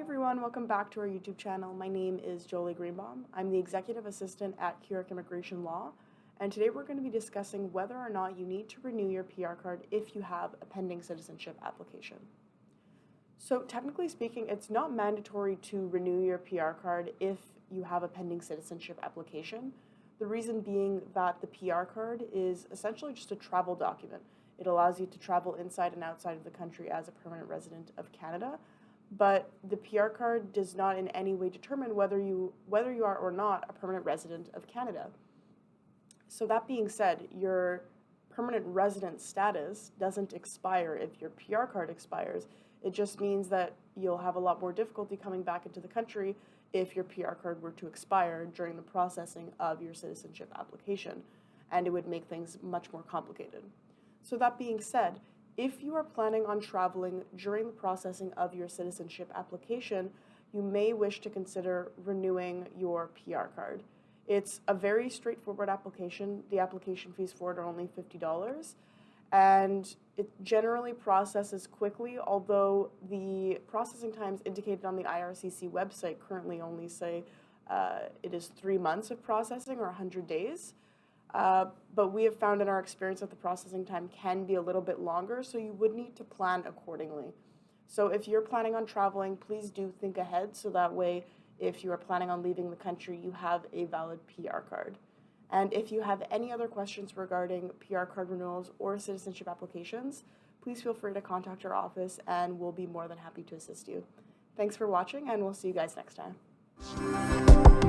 everyone, welcome back to our YouTube channel. My name is Jolie Greenbaum. I'm the Executive Assistant at Keurig Immigration Law, and today we're going to be discussing whether or not you need to renew your PR card if you have a pending citizenship application. So technically speaking, it's not mandatory to renew your PR card if you have a pending citizenship application. The reason being that the PR card is essentially just a travel document. It allows you to travel inside and outside of the country as a permanent resident of Canada, but the PR card does not in any way determine whether you whether you are or not a permanent resident of Canada. So that being said, your permanent resident status doesn't expire if your PR card expires. It just means that you'll have a lot more difficulty coming back into the country if your PR card were to expire during the processing of your citizenship application, and it would make things much more complicated. So that being said, if you are planning on traveling during the processing of your citizenship application, you may wish to consider renewing your PR card. It's a very straightforward application. The application fees for it are only $50 and it generally processes quickly, although the processing times indicated on the IRCC website currently only say uh, it is three months of processing or 100 days. Uh, but we have found in our experience that the processing time can be a little bit longer, so you would need to plan accordingly. So if you're planning on traveling, please do think ahead so that way if you are planning on leaving the country, you have a valid PR card. And if you have any other questions regarding PR card renewals or citizenship applications, please feel free to contact our office and we'll be more than happy to assist you. Thanks for watching and we'll see you guys next time.